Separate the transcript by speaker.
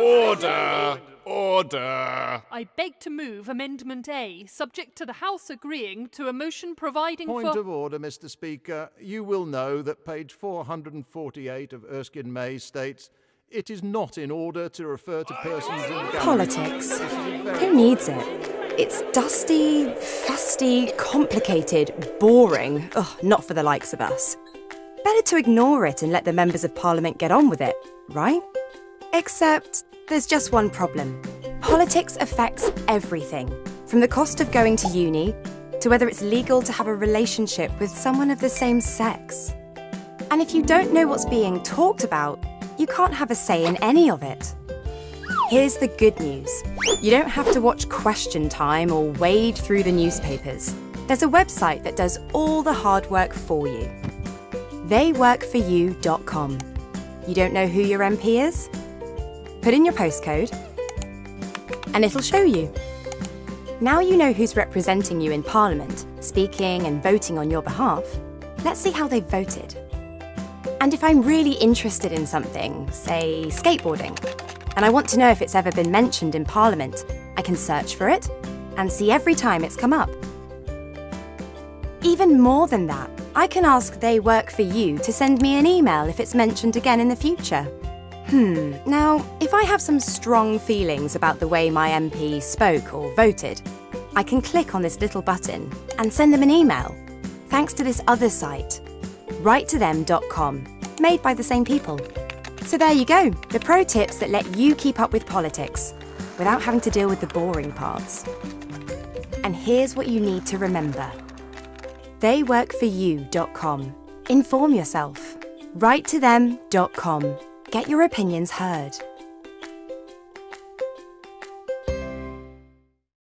Speaker 1: Order! Order!
Speaker 2: I beg to move Amendment A, subject to the House agreeing to a motion providing
Speaker 3: Point
Speaker 2: for.
Speaker 3: of order, Mr. Speaker. You will know that page 448 of Erskine May states it is not in order to refer to persons in.
Speaker 4: Politics. Who needs it? It's dusty, fusty, complicated, boring. Ugh, not for the likes of us. Better to ignore it and let the members of Parliament get on with it, right? Except there's just one problem. Politics affects everything, from the cost of going to uni to whether it's legal to have a relationship with someone of the same sex. And if you don't know what's being talked about, you can't have a say in any of it. Here's the good news. You don't have to watch Question Time or wade through the newspapers. There's a website that does all the hard work for you. Theyworkforyou.com. You don't know who your MP is? Put in your postcode and it'll show you. Now you know who's representing you in Parliament, speaking and voting on your behalf. Let's see how they've voted. And if I'm really interested in something, say skateboarding, and I want to know if it's ever been mentioned in Parliament, I can search for it and see every time it's come up. Even more than that, I can ask They Work For You to send me an email if it's mentioned again in the future. Hmm, now, if I have some strong feelings about the way my MP spoke or voted, I can click on this little button and send them an email, thanks to this other site, writetothem.com, made by the same people. So there you go, the pro tips that let you keep up with politics without having to deal with the boring parts. And here's what you need to remember. Theyworkforyou.com. Inform yourself. Writetothem.com. Get your opinions heard.